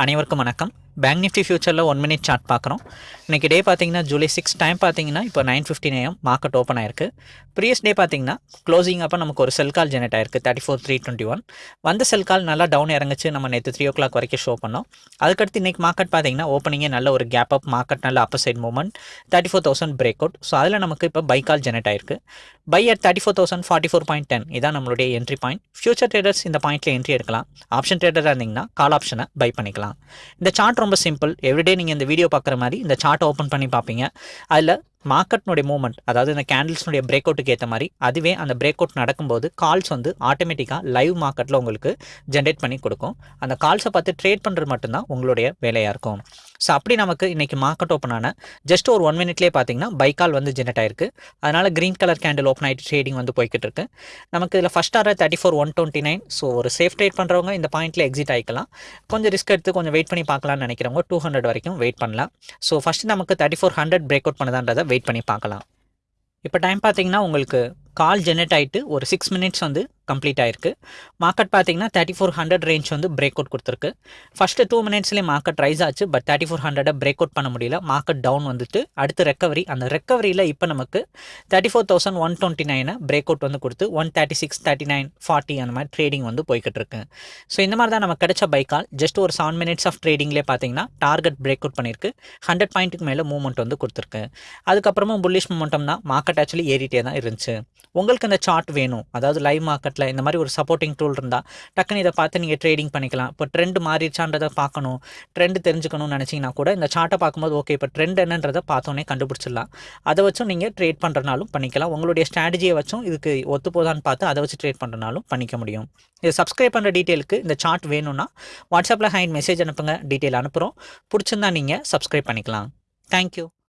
அனைவருக்கும் வணக்கம். Bank Nifty ஃபியூச்சரில் ஒன் மினிட் சார்ட் பார்க்குறோம். இன்றைக்கி டே பார்த்தீங்கன்னா ஜூலை சிக்ஸ் டைம் பார்த்தீங்கன்னா இப்போ nine fifteen AM market open ஆயிருக்கு. ப்ரீவியஸ் டே பார்த்தீங்கன்னா க்ளோசிங் அப்போ நமக்கு ஒரு செல் கால் ஜெனரேட் ஆயிருக்கு thirty four three twenty one வந்த செல் கால் நல்லா டவுன் இறங்குச்சு நம்ம நேற்று த்ரீ ஓ கிளாக் வரைக்கும் ஷோ பண்ணோம். அதுக்கடுத்து இன்றைக்கி மார்க்கெட் பார்த்தீங்கன்னா ஓப்பனிங்கே நல்ல ஒரு கேப் அப் மார்க்கெட் நல்ல upper side movement thirty four thousand break out so அதில் நமக்கு இப்போ பை கால் ஜெனரேட் ஆயிருக்கு. Buy at thirty four thousand forty four point ten இதான் நம்மளுடைய என்ட்ரி பாயிண்ட் ஃபியூச்சர் ட்ரேடர்ஸ் இந்த பாயிண்ட்டில் என்ட்ரி எடுக்கலாம். ஆப்ஷன் ட்ரேடராக இருந்தீங்கன்னா கால் ஆப்ஷனை பை பண்ணிக்கலாம். இந்த சார்ட் ரொம்ப சிம்பிள் எவ்ரிடே நீங்கள் இந்த வீடியோ பார்க்குற மாதிரி இந்த சார்ட்டை ஓப்பன் பண்ணி பார்ப்பீங்க. அதில் மார்க்கெட்னுடைய மூவ்மெண்ட் அதாவது இந்த கேண்டில்ஸ்னுடைய பிரேக் அவுட்டுக்கு ஏற்ற மாதிரி அதுவே அந்த பிரேக் அவுட் நடக்கும்போது கால்ஸ் வந்து ஆட்டோமேட்டிக்காக லைவ் மார்க்கெட்டில் உங்களுக்கு ஜென்ரேட் பண்ணி கொடுக்கும். அந்த கால்ஸை பார்த்து ட்ரேட் பண்ணுறது மட்டும்தான் உங்களுடைய வேலையாக இருக்கும். ஸோ அப்படி நமக்கு இன்றைக்கி மார்க்கெட் ஓப்பன் ஆன ஜஸ்ட் ஒரு ஒன் மினிட்லேயே பார்த்தீங்கன்னா பைக்கால் வந்து ஜென்ரேட் ஆயிருக்கு. அதனால் க்ரீன் கலர் கேண்டில் ஓப்பன் ஆகிட்டு ட்ரேடிங் வந்து போய்கிட்டு இருக்கு. நமக்கு இதில் first order thirty four one twenty nine so ஒரு சேஃப் ட்ரேட் பண்ணுறவங்க இந்த பாயிண்ட்டில் எக்ஸிட் ஆகிக்கலாம் கொஞ்சம் ரிஸ்க் எடுத்து கொஞ்சம் வெயிட் பண்ணி பார்க்கலாம்னு நினைக்கிறவங்க டூ ஹண்ட்ரட் வரைக்கும் வெயிட் பண்ணலாம். ஸோ ஃபஸ்ட்டு நமக்கு thirty four hundred break out பண்ணதான்றதை wait பண்ணி பார்க்கலாம். இப்போ டைம் பார்த்தீங்கன்னா உங்களுக்கு கால் ஜெனரேட் ஆகிட்டு ஒரு சிக்ஸ் மினிட்ஸ் வந்து கம்ப்ளீட் ஆயிருக்கு. மார்க்கெட் பார்த்தீங்கன்னா தேர்ட்டி ஃபோர் ஹண்ட்ரட் ரேஞ்ச் வந்து பிரேக் அவுட் கொடுத்துருக்கு. ஃபஸ்ட்டு டூ மினிட்ஸ்லேயே மார்க்கெட் ரைஸ் ஆச்சு பட் தேர்ட்டி ஃபோர் ஹண்ட்ரடை பிரேக் அவுட் பண்ண முடியல. மார்க்கெட் டவுன் வந்துட்டு அடுத்து ரெக்கவரி அந்த ரெக்கவரியில் இப்போ நமக்கு thirty four thousand one twenty நைனை பிரேக் அவுட் வந்து கொடுத்து one thirty six thirty nine forty அந்த மாதிரி ட்ரேடிங் வந்து போய்கிட்டு இருக்கு. ஸோ இந்த மாதிரி தான் நமக்கு கிடைச்ச பைக்கால் ஜஸ்ட் ஒரு செவன் மினிட்ஸ் ஆஃப் ட்ரேடிங்லேயே பார்த்தீங்கன்னா டார்கெட் பிரேக் அவுட் பண்ணியிருக்கு. ஹண்ட்ரட் பாயிண்ட்டுக்கு மேலே மூவ்மெண்ட் வந்து கொடுத்துருக்கு. அதுக்கப்புறமும் புல்லிஷ் மூமெண்டம் தான். மார்க்கெட் ஆக்சுவலி ஏறிட்டே தான் இருந்துச்சு. உங்களுக்கு இந்த சார்ட் வேணும். அதாவது லைவ் மார்க்கெட் மார்க்கெட்டில் இந்த மாதிரி ஒரு சப்போர்ட்டிங் டூல் இருந்தால் டக்குன்னு இதை பார்த்து நீங்கள் ட்ரேடிங் பண்ணிக்கலாம். இப்போ ட்ரெண்ட் மாறிடுச்சான்றதை பார்க்கணும். ட்ரெண்ட் தெரிஞ்சுக்கணும்னு நினச்சிங்கன்னா கூட இந்த சார்ட்டை பார்க்கும்போது ஓகே இப்போ ட்ரெண்ட் என்னன்றதை பார்த்தோன்னே கண்டுபிடிச்சிடலாம். அதை வச்சும் நீங்கள் ட்ரேட் பண்ணுறனாலும் பண்ணிக்கலாம். உங்களுடைய ஸ்ட்ராட்டஜியை வச்சும் இதுக்கு ஒத்து போதான்னு பார்த்து அதை வச்சு ட்ரேட் பண்ணுறனாலும் பண்ணிக்க முடியும். இது சப்ஸ்கிரைப் பண்ணுற டீட்டெயிலுக்கு இந்த சார்ட் வேணும்னா வாட்ஸ்அப்பில் ஹைண்ட் மெசேஜ் அனுப்புங்க. டீட்டெயில் அனுப்புகிறோம் பிடிச்சிருந்தா நீங்கள் சப்ஸ்கிரைப் பண்ணிக்கலாம். தேங்க்யூ